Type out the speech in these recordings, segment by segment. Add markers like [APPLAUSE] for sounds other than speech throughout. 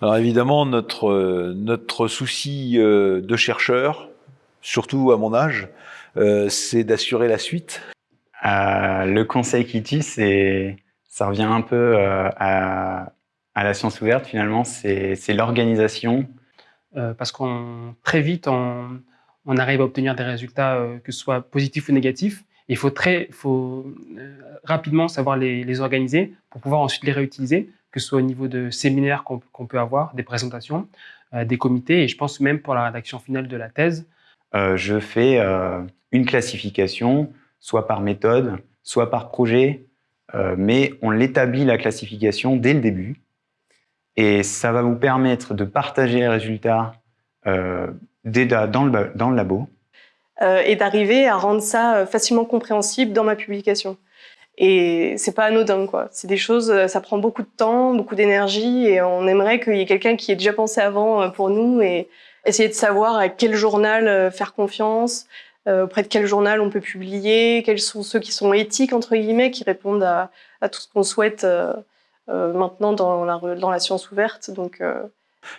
Alors évidemment, notre, notre souci euh, de chercheur, surtout à mon âge, euh, c'est d'assurer la suite. Euh, le conseil qui tue, c'est, ça revient un peu à, à, la science ouverte finalement, c'est l'organisation. parce qu'on très vite, on, on, arrive à obtenir des résultats, que ce soit positifs ou négatifs. Il faut, très, faut rapidement savoir les, les organiser pour pouvoir ensuite les réutiliser que ce soit au niveau de séminaires qu'on peut avoir, des présentations, euh, des comités, et je pense même pour la rédaction finale de la thèse. Euh, je fais euh, une classification, soit par méthode, soit par projet, mais on l'établit la classification dès le début, et ça va vous permettre de partager les résultats dans, le, dans le labo. Et d'arriver à rendre ça facilement compréhensible dans ma publication. Et c'est pas anodin, quoi. C'est des choses, euh, ça prend beaucoup de temps, beaucoup d'énergie, et on aimerait qu'il y ait quelqu'un qui ait déjà pensé avant euh, pour nous et essayer de savoir à quel journal euh, faire confiance, auprès de quel journal on peut publier, quels sont ceux qui sont éthiques, entre guillemets, qui répondent à, tout ce qu'on souhaite maintenant dans la, dans la science ouverte. Donc,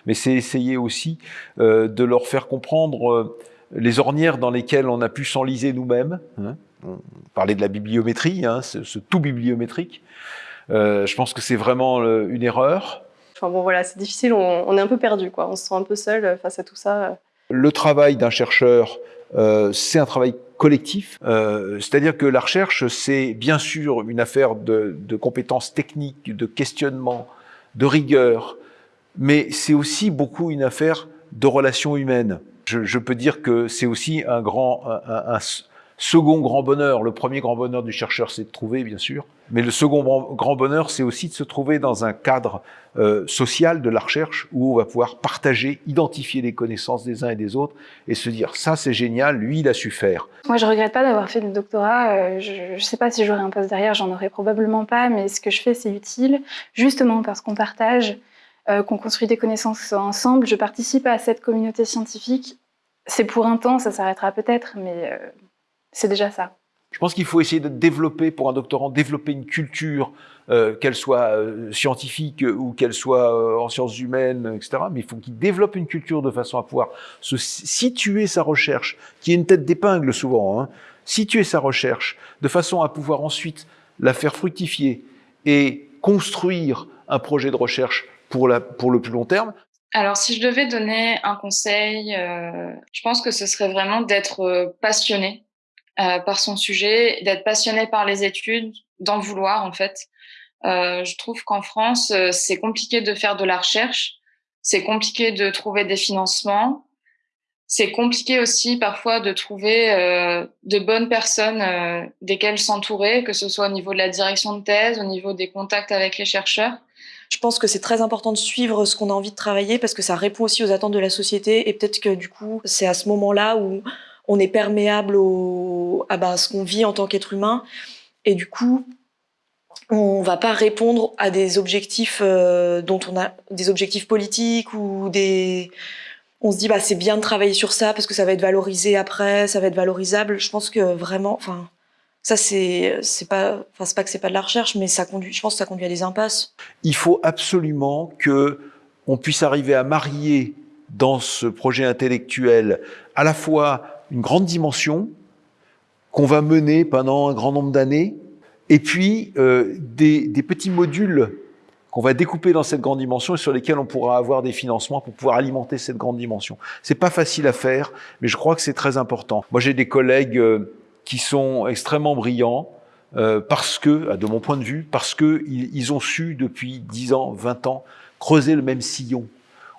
Mais c'est essayer aussi de leur faire comprendre les ornières dans lesquelles on a pu s'enliser nous-mêmes, hein, on parlait de la bibliométrie, hein, ce, tout bibliométrique. Euh, je pense que c'est vraiment une erreur. Enfin bon voilà, c'est difficile, on, est un peu perdu, quoi. on se sent un peu seul euh, face à tout ça. Le travail d'un chercheur, euh, c'est un travail collectif, c'est-à-dire que la recherche, c'est bien sûr une affaire de, compétences techniques, de questionnement, de rigueur, mais c'est aussi beaucoup une affaire de relations humaines. Je, peux dire que c'est aussi un grand, un, Second grand bonheur, le premier grand bonheur du chercheur, c'est de trouver, bien sûr. Mais le second grand bonheur, c'est aussi de se trouver dans un cadre euh, social de la recherche où on va pouvoir partager, identifier les connaissances des uns et des autres et se dire ça c'est génial, lui il a su faire. Moi je regrette pas d'avoir fait le doctorat, euh, je, ne sais pas si j'aurais un poste derrière, j'en aurais probablement pas, mais ce que je fais c'est utile justement parce qu'on partage, euh, qu'on construit des connaissances ensemble, je participe à cette communauté scientifique. C'est pour un temps, ça s'arrêtera peut-être, mais c'est déjà ça. Je pense qu'il faut essayer de développer, pour un doctorant, développer une culture, euh, qu'elle soit euh, scientifique ou qu'elle soit euh, en sciences humaines, etc. Mais il faut qu'il développe une culture de façon à pouvoir se situer sa recherche, qui est une tête d'épingle souvent, hein, situer sa recherche de façon à pouvoir ensuite la faire fructifier et construire un projet de recherche pour, la, pour le plus long terme. Alors, si je devais donner un conseil, je pense que ce serait vraiment d'être passionné euh, par son sujet, d'être passionné par les études, d'en vouloir en fait. Euh, je trouve qu'en France, euh, c'est compliqué de faire de la recherche, c'est compliqué de trouver des financements, c'est compliqué aussi parfois de trouver euh, de bonnes personnes euh, desquelles s'entourer, que ce soit au niveau de la direction de thèse, au niveau des contacts avec les chercheurs. Je pense que c'est très important de suivre ce qu'on a envie de travailler parce que ça répond aussi aux attentes de la société et peut-être que du coup, c'est à ce moment-là où on est perméable à bah, ce qu'on vit en tant qu'être humain. Et du coup, on va pas répondre à des objectifs euh, dont on a des objectifs politiques ou des on se dit bah c'est bien de travailler sur ça parce que ça va être valorisé après ça va être valorisable je pense que vraiment enfin ça c'est pas enfin pas que c'est pas de la recherche mais ça conduit je pense que ça conduit à des impasses il faut absolument que on puisse arriver à marier dans ce projet intellectuel à la fois une grande dimension qu'on va mener pendant un grand nombre d'années, et puis euh, des, des, petits modules qu'on va découper dans cette grande dimension et sur lesquels on pourra avoir des financements pour pouvoir alimenter cette grande dimension. C'est pas facile à faire, mais je crois que c'est très important. Moi, j'ai des collègues euh, qui sont extrêmement brillants, euh, parce que, de mon point de vue, parce que ils ont su depuis 10 ans, 20 ans, creuser le même sillon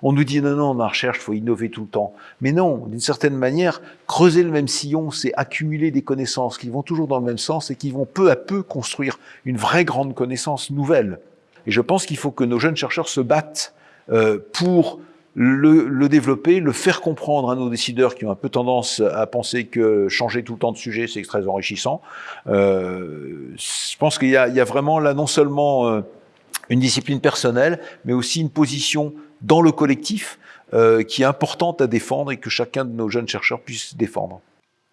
on nous dit non, non, la recherche, il faut innover tout le temps. Mais non, d'une certaine manière, creuser le même sillon, c'est accumuler des connaissances qui vont toujours dans le même sens et qui vont peu à peu construire une vraie grande connaissance nouvelle. Et je pense qu'il faut que nos jeunes chercheurs se battent euh, pour le, développer, le faire comprendre à nos décideurs qui ont un peu tendance à penser que changer tout le temps de sujet, c'est très enrichissant. Euh, je pense qu'il y, a vraiment là non seulement euh, une discipline personnelle, mais aussi une position dans le collectif euh, qui est importante à défendre et que chacun de nos jeunes chercheurs puisse défendre.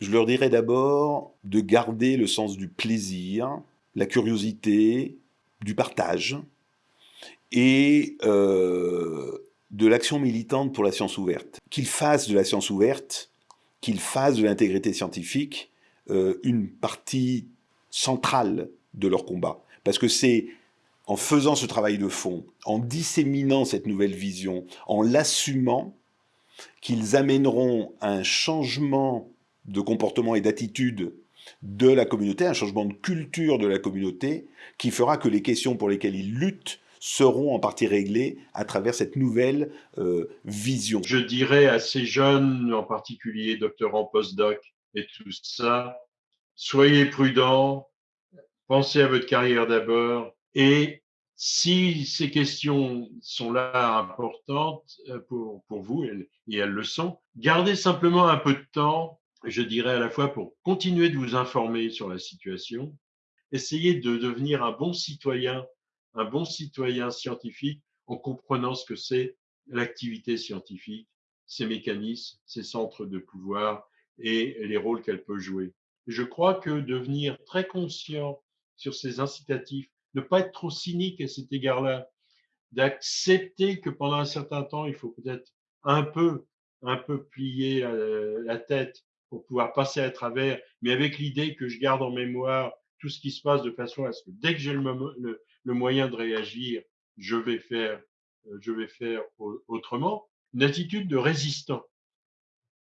Je leur dirais d'abord de garder le sens du plaisir la curiosité, du partage et de l'action militante pour la science ouverte. Qu'ils fassent de la science ouverte, qu'ils fassent de l'intégrité scientifique euh, une partie centrale de leur combat. Parce que c'est en faisant ce travail de fond, en disséminant cette nouvelle vision, en l'assumant, qu'ils amèneront un changement de comportement et d'attitude de la communauté, un changement de culture de la communauté, qui fera que les questions pour lesquelles ils luttent seront en partie réglées à travers cette nouvelle euh, vision. Je dirais à ces jeunes, en particulier doctorants postdoc et tout ça, soyez prudents, pensez à votre carrière d'abord et si ces questions sont là importantes euh, pour, pour vous, et elles le sont, gardez simplement un peu de temps, je dirais à la fois pour continuer de vous informer sur la situation, essayez de devenir un bon citoyen, un bon citoyen scientifique en comprenant ce que c'est l'activité scientifique, ses mécanismes, ses centres de pouvoir et les rôles qu'elle peut jouer. Je crois que devenir très conscient sur ces incitatifs, ne pas être trop cynique à cet égard-là, d'accepter que pendant un certain temps, il faut peut-être un peu, un peu plier la tête pour pouvoir passer à travers, mais avec l'idée que je garde en mémoire tout ce qui se passe de façon à ce que dès que j'ai le, le, moyen de réagir, je vais faire, euh, je vais faire autrement. Une attitude de résistant,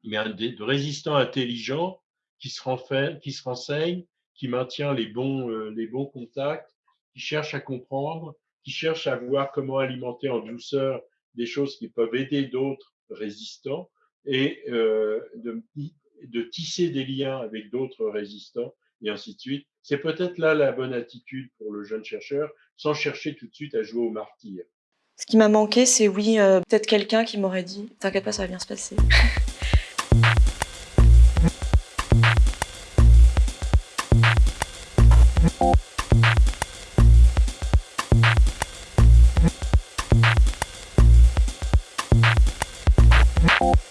mais de résistant intelligent qui se, renferme, qui se renseigne, qui maintient les bons, euh, les bons contacts, qui cherche à comprendre, qui cherche à voir comment alimenter en douceur des choses qui peuvent aider d'autres résistants et euh, de tisser des liens avec d'autres résistants et ainsi de suite. C'est peut-être là la bonne attitude pour le jeune chercheur, sans chercher tout de suite à jouer au martyr. Ce qui m'a manqué, c'est oui, euh, peut-être quelqu'un qui m'aurait dit « T'inquiète pas, ça va bien se passer [LAUGHS] ».